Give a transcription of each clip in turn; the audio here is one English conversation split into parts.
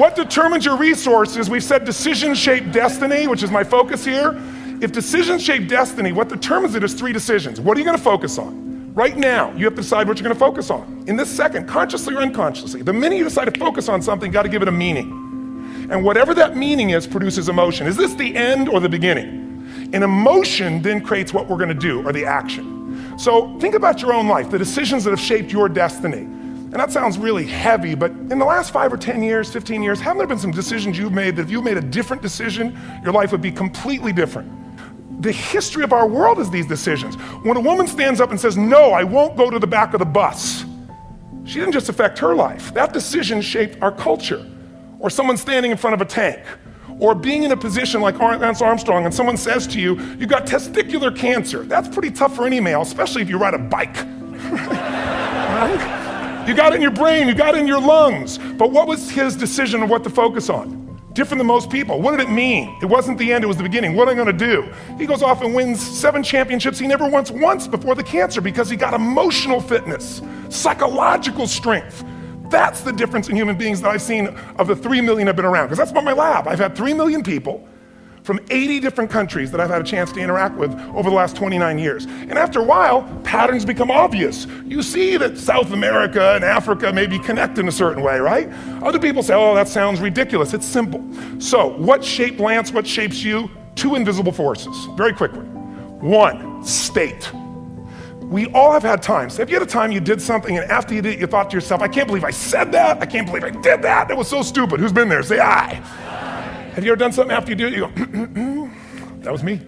What determines your resources? We've said decisions shape destiny, which is my focus here. If decisions shape destiny, what determines it is three decisions. What are you going to focus on? Right now, you have to decide what you're going to focus on. In this second, consciously or unconsciously, the minute you decide to focus on something, you got to give it a meaning. And whatever that meaning is produces emotion. Is this the end or the beginning? An emotion then creates what we're going to do or the action. So think about your own life, the decisions that have shaped your destiny. And that sounds really heavy, but in the last five or 10 years, 15 years, haven't there been some decisions you've made that if you made a different decision, your life would be completely different? The history of our world is these decisions. When a woman stands up and says, No, I won't go to the back of the bus, she didn't just affect her life. That decision shaped our culture. Or someone standing in front of a tank, or being in a position like Lance Armstrong and someone says to you, You've got testicular cancer. That's pretty tough for any male, especially if you ride a bike. right? You got it in your brain, you got it in your lungs. But what was his decision of what to focus on? Different than most people. What did it mean? It wasn't the end, it was the beginning. What am I gonna do? He goes off and wins seven championships he never once once before the cancer because he got emotional fitness, psychological strength. That's the difference in human beings that I've seen of the three million I've been around. Because that's about my lab. I've had three million people from 80 different countries that I've had a chance to interact with over the last 29 years. And after a while, patterns become obvious. You see that South America and Africa may be connected in a certain way, right? Other people say, oh, that sounds ridiculous. It's simple. So, what shaped Lance? What shapes you? Two invisible forces, very quickly. One, state. We all have had times. Have you had a time you did something and after you did it, you thought to yourself, I can't believe I said that. I can't believe I did that. That was so stupid. Who's been there? Say aye. Have you ever done something after you do it? You go, that was me.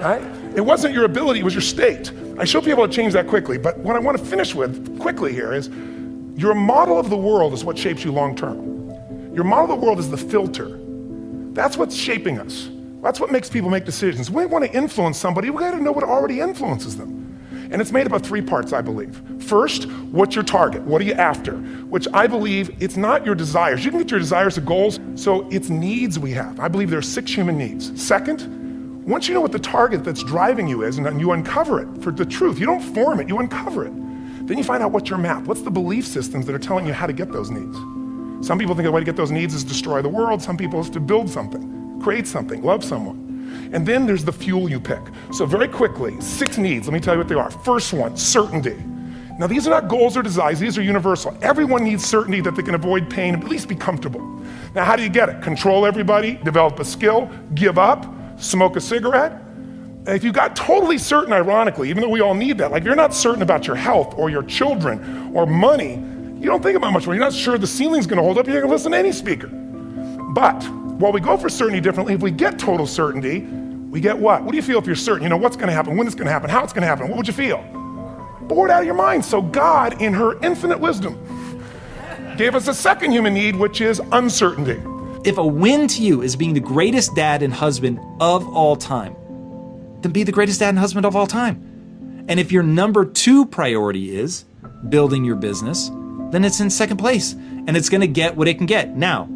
right? It wasn't your ability, it was your state. I should be able to change that quickly, but what I want to finish with quickly here is your model of the world is what shapes you long term. Your model of the world is the filter. That's what's shaping us. That's what makes people make decisions. We want to influence somebody, we got to know what already influences them. And it's made up of three parts, I believe. First, what's your target? What are you after? Which I believe it's not your desires. You can get your desires to goals, so it's needs we have. I believe there are six human needs. Second, once you know what the target that's driving you is and you uncover it for the truth, you don't form it, you uncover it. Then you find out what's your map. What's the belief systems that are telling you how to get those needs? Some people think the way to get those needs is destroy the world. Some people is to build something, create something, love someone. And then there's the fuel you pick. So, very quickly, six needs. Let me tell you what they are. First one, certainty. Now, these are not goals or desires, these are universal. Everyone needs certainty that they can avoid pain and at least be comfortable. Now, how do you get it? Control everybody, develop a skill, give up, smoke a cigarette. If you got totally certain, ironically, even though we all need that, like you're not certain about your health or your children or money, you don't think about much more. You're not sure the ceiling's gonna hold up, you're gonna listen to any speaker. But while we go for certainty differently, if we get total certainty, we get what? What do you feel if you're certain? You know what's going to happen, when it's going to happen, how it's going to happen. What would you feel? Bored out of your mind. So God, in her infinite wisdom, gave us a second human need, which is uncertainty. If a win to you is being the greatest dad and husband of all time, then be the greatest dad and husband of all time. And if your number two priority is building your business, then it's in second place and it's going to get what it can get. Now,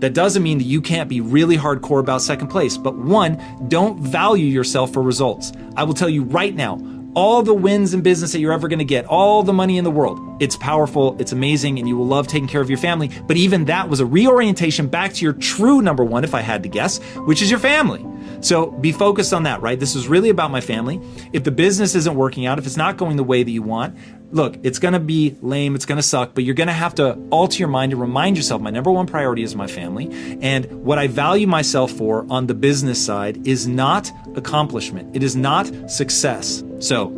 that doesn't mean that you can't be really hardcore about second place, but one, don't value yourself for results. I will tell you right now, all the wins in business that you're ever going to get, all the money in the world. It's powerful, it's amazing, and you will love taking care of your family. But even that was a reorientation back to your true number one, if I had to guess, which is your family. So be focused on that, right? This is really about my family. If the business isn't working out, if it's not going the way that you want, look, it's going to be lame, it's going to suck, but you're going to have to alter your mind and remind yourself my number one priority is my family. And what I value myself for on the business side is not accomplishment, it is not success. So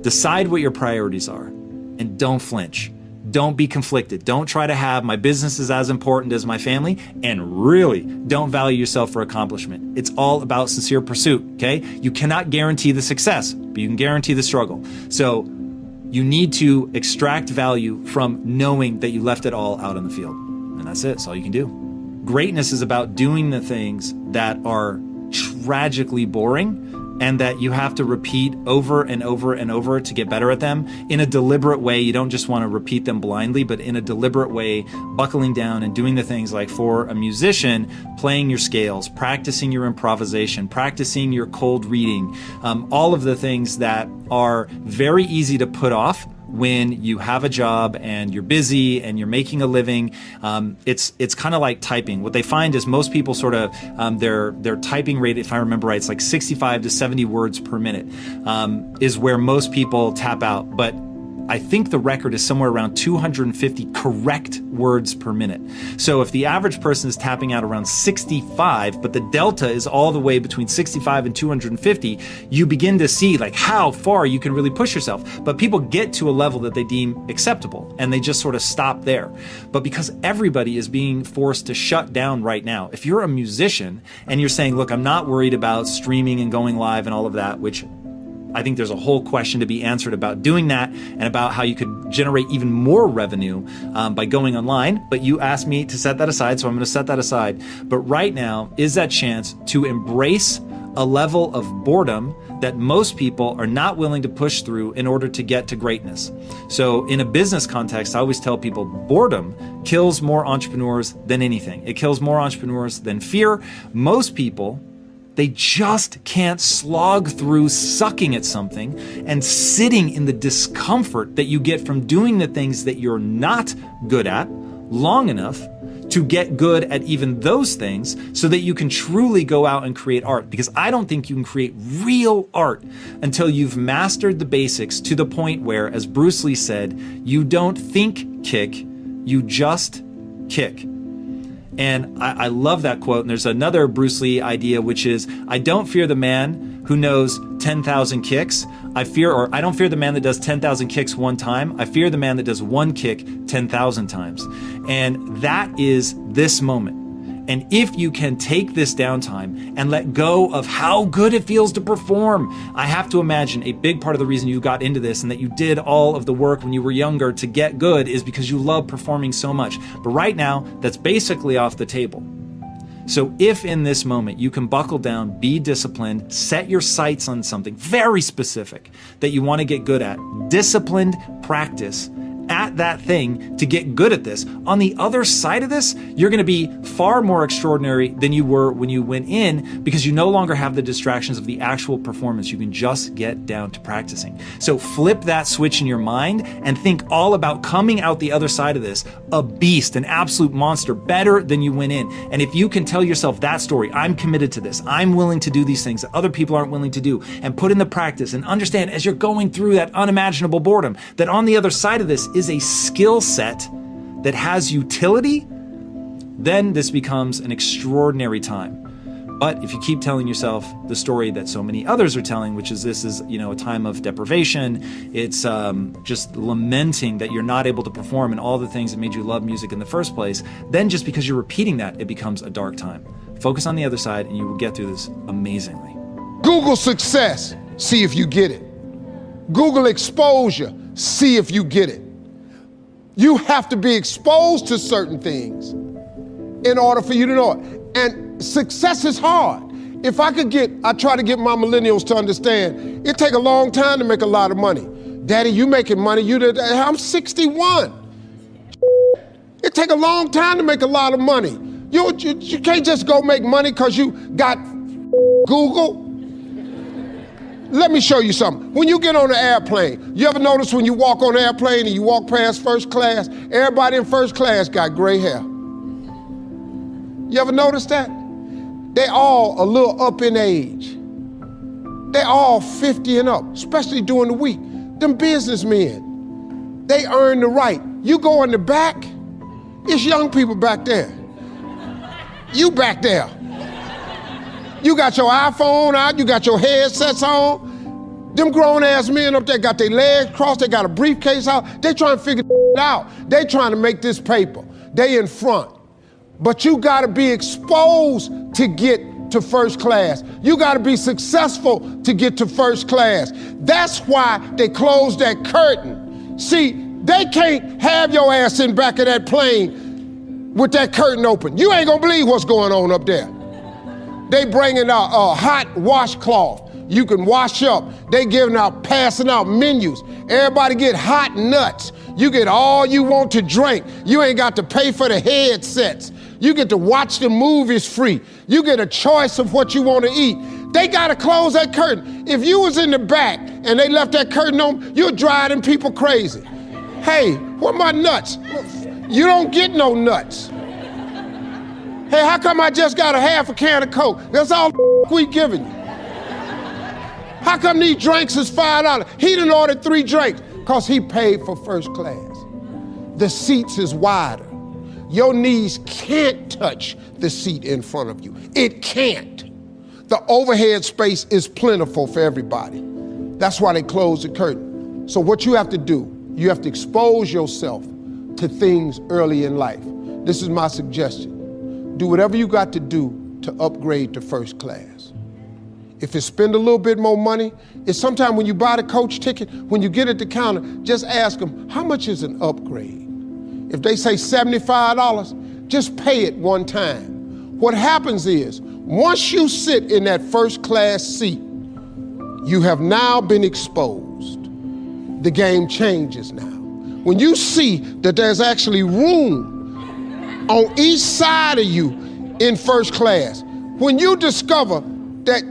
decide what your priorities are and don't flinch. Don't be conflicted. Don't try to have my business is as important as my family. And really, don't value yourself for accomplishment. It's all about sincere pursuit, okay? You cannot guarantee the success, but you can guarantee the struggle. So you need to extract value from knowing that you left it all out on the field. And that's it. That's all you can do. Greatness is about doing the things that are tragically boring and that you have to repeat over and over and over to get better at them in a deliberate way. You don't just want to repeat them blindly, but in a deliberate way, buckling down and doing the things like for a musician, playing your scales, practicing your improvisation, practicing your cold reading, um, all of the things that are very easy to put off when you have a job and you're busy and you're making a living. Um, it's it's kind of like typing. What they find is most people sort of um, their their typing rate, if I remember right, it's like 65 to 70 words per minute, um, is where most people tap out. But I think the record is somewhere around 250 correct words per minute. So if the average person is tapping out around 65, but the delta is all the way between 65 and 250, you begin to see like how far you can really push yourself. But people get to a level that they deem acceptable and they just sort of stop there. But because everybody is being forced to shut down right now, if you're a musician and you're saying, look, I'm not worried about streaming and going live and all of that, which I think there's a whole question to be answered about doing that and about how you could generate even more revenue um, by going online. But you asked me to set that aside, so I'm going to set that aside. But right now is that chance to embrace a level of boredom that most people are not willing to push through in order to get to greatness. So, in a business context, I always tell people boredom kills more entrepreneurs than anything. It kills more entrepreneurs than fear. Most people they just can't slog through sucking at something and sitting in the discomfort that you get from doing the things that you're not good at long enough to get good at even those things so that you can truly go out and create art. Because I don't think you can create real art until you've mastered the basics to the point where, as Bruce Lee said, you don't think kick, you just kick. And I, I, love that quote. And there's another Bruce Lee idea, which is I don't fear the man who knows 10,000 kicks. I fear, or I don't fear the man that does 10,000 kicks one time. I fear the man that does one kick 10,000 times. And that is this moment. And if you can take this downtime and let go of how good it feels to perform, I have to imagine a big part of the reason you got into this and that you did all of the work when you were younger to get good is because you love performing so much. But right now, that's basically off the table. So, if in this moment you can buckle down, be disciplined, set your sights on something very specific that you want to get good at, disciplined practice, at that thing to get good at this. On the other side of this, you're going to be far more extraordinary than you were when you went in because you no longer have the distractions of the actual performance. You can just get down to practicing. So flip that switch in your mind and think all about coming out the other side of this a beast, an absolute monster, better than you went in. And if you can tell yourself that story, I'm committed to this, I'm willing to do these things that other people aren't willing to do, and put in the practice and understand as you're going through that unimaginable boredom that on the other side of this is a skill set that has utility, then this becomes an extraordinary time. But if you keep telling yourself the story that so many others are telling, which is this is you know a time of deprivation, it's um, just lamenting that you're not able to perform and all the things that made you love music in the first place, then just because you're repeating that, it becomes a dark time. Focus on the other side, and you will get through this amazingly. Google success, see if you get it. Google exposure, see if you get it. You have to be exposed to certain things in order for you to know it. And success is hard. If I could get, I try to get my millennials to understand, it take a long time to make a lot of money. Daddy, you making money, you did, I'm 61. It take a long time to make a lot of money. You, you, you can't just go make money because you got Google let me show you something. When you get on an airplane, you ever notice when you walk on an airplane and you walk past first class, everybody in first class got gray hair? You ever notice that? They all a little up in age. They all 50 and up, especially during the week. Them businessmen, they earn the right. You go in the back, it's young people back there. You back there. You got your iPhone out, you got your headsets on. Them grown ass men up there got their legs crossed, they got a briefcase out. They trying to figure it out. They trying to make this paper. They in front. But you got to be exposed to get to first class. You got to be successful to get to first class. That's why they closed that curtain. See, they can't have your ass in back of that plane with that curtain open. You ain't gonna believe what's going on up there. They bringing out a hot washcloth. You can wash up. They giving out, passing out menus. Everybody get hot nuts. You get all you want to drink. You ain't got to pay for the headsets. You get to watch the movies free. You get a choice of what you want to eat. They got to close that curtain. If you was in the back and they left that curtain on, you're driving people crazy. Hey, what my nuts? You don't get no nuts. Hey, how come I just got a half a can of Coke? That's all we giving you. How come these drinks is $5? He didn't order three drinks because he paid for first class. The seats is wider. Your knees can't touch the seat in front of you. It can't. The overhead space is plentiful for everybody. That's why they close the curtain. So what you have to do, you have to expose yourself to things early in life. This is my suggestion. Do whatever you got to do to upgrade to first class. If it's spend a little bit more money, it's sometimes when you buy the coach ticket, when you get at the counter, just ask them, how much is an upgrade? If they say $75, just pay it one time. What happens is, once you sit in that first class seat, you have now been exposed. The game changes now. When you see that there's actually room on each side of you in first class, when you discover that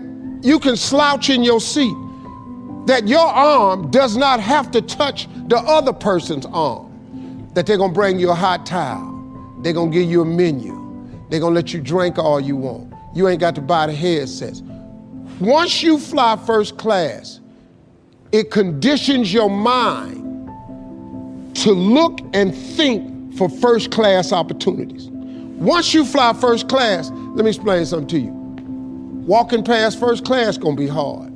you can slouch in your seat, that your arm does not have to touch the other person's arm, that they're gonna bring you a hot towel, they're gonna give you a menu, they're gonna let you drink all you want. You ain't got to buy the headsets. Once you fly first class, it conditions your mind to look and think for first class opportunities. Once you fly first class, let me explain something to you. Walking past first class gonna be hard.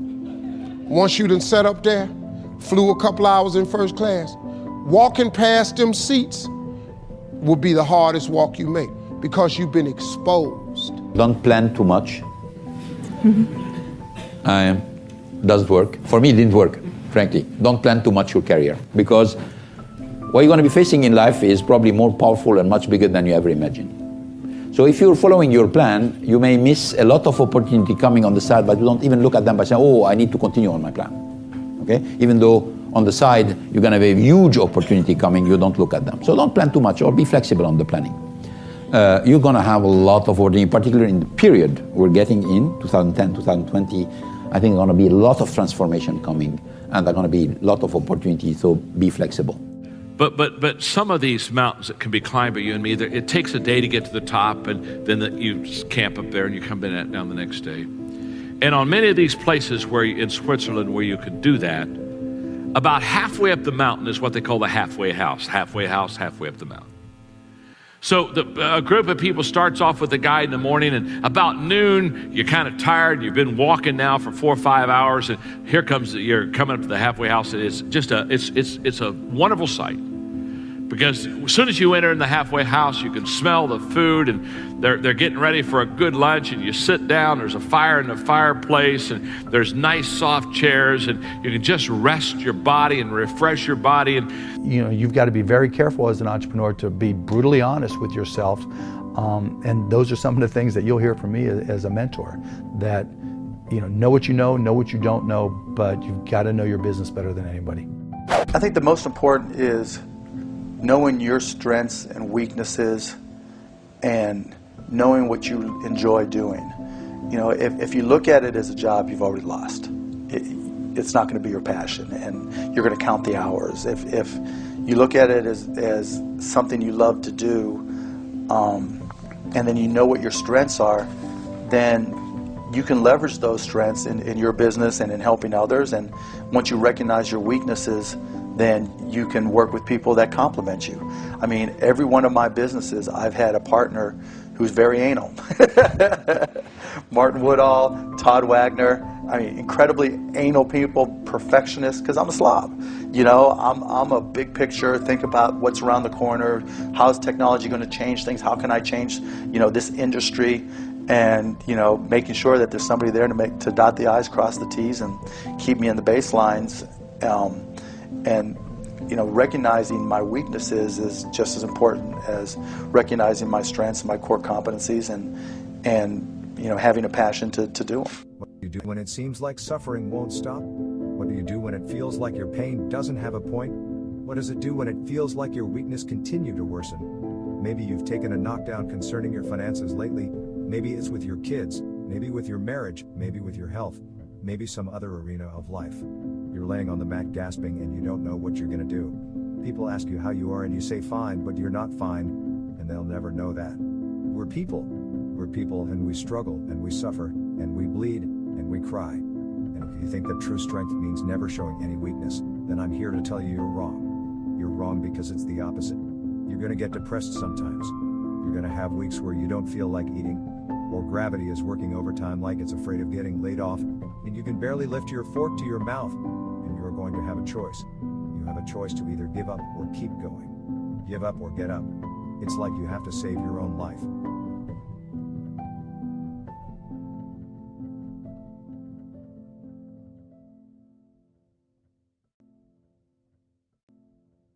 Once you done set up there, flew a couple hours in first class, walking past them seats will be the hardest walk you make because you've been exposed. Don't plan too much. uh, doesn't work. For me, it didn't work, frankly. Don't plan too much your career because what you're going to be facing in life is probably more powerful and much bigger than you ever imagined. So if you're following your plan, you may miss a lot of opportunity coming on the side, but you don't even look at them by saying, oh, I need to continue on my plan. Okay? Even though on the side, you're going to have a huge opportunity coming, you don't look at them. So don't plan too much or be flexible on the planning. Uh, you're going to have a lot of opportunity, particularly in the period we're getting in, 2010, 2020. I think there's going to be a lot of transformation coming and there's going to be a lot of opportunity, so be flexible. But but but some of these mountains that can be climbed by you and me, it takes a day to get to the top, and then the, you camp up there and you come down the next day. And on many of these places where in Switzerland where you could do that, about halfway up the mountain is what they call the halfway house. Halfway house, halfway up the mountain. So the, a group of people starts off with a guide in the morning, and about noon, you're kind of tired. You've been walking now for four or five hours, and here comes you're coming up to the halfway house. It's just a it's it's it's a wonderful sight because as soon as you enter in the halfway house, you can smell the food, and they're, they're getting ready for a good lunch. And you sit down, there's a fire in the fireplace, and there's nice soft chairs, and you can just rest your body and refresh your body. And you know, you've got to be very careful as an entrepreneur to be brutally honest with yourself. Um, and those are some of the things that you'll hear from me as a mentor that you know know what you know know what you don't know but you've got to know your business better than anybody i think the most important is knowing your strengths and weaknesses and knowing what you enjoy doing. You know, if, if you look at it as a job, you've already lost. It, it's not going to be your passion, and you're going to count the hours. If, if you look at it as, as something you love to do, um, and then you know what your strengths are, then you can leverage those strengths in, in your business and in helping others. And once you recognize your weaknesses, then you can work with people that complement you. I mean, every one of my businesses, I've had a partner who's very anal. Martin Woodall, Todd Wagner, I mean, incredibly anal people, perfectionists, because I'm a slob. You know, I'm, I'm a big picture, think about what's around the corner, how's technology going to change things, how can I change, you know, this industry, and, you know, making sure that there's somebody there to make, to dot the I's, cross the T's, and keep me in the baselines. Um, and you know, recognizing my weaknesses is just as important as recognizing my strengths and my core competencies and, and you know, having a passion to, to do them. What do you do when it seems like suffering won't stop? What do you do when it feels like your pain doesn't have a point? What does it do when it feels like your weakness continue to worsen? Maybe you've taken a knockdown concerning your finances lately. Maybe it's with your kids. Maybe with your marriage. Maybe with your health. Maybe some other arena of life. You're laying on the mat gasping and you don't know what you're gonna do. People ask you how you are and you say fine, but you're not fine, and they'll never know that. We're people. We're people and we struggle and we suffer and we bleed and we cry. And if you think that true strength means never showing any weakness, then I'm here to tell you you're wrong. You're wrong because it's the opposite. You're gonna get depressed sometimes. You're gonna have weeks where you don't feel like eating, or gravity is working overtime like it's afraid of getting laid off, and you can barely lift your fork to your mouth, going to have a choice. You have a choice to either give up or keep going. Give up or get up. It's like you have to save your own life.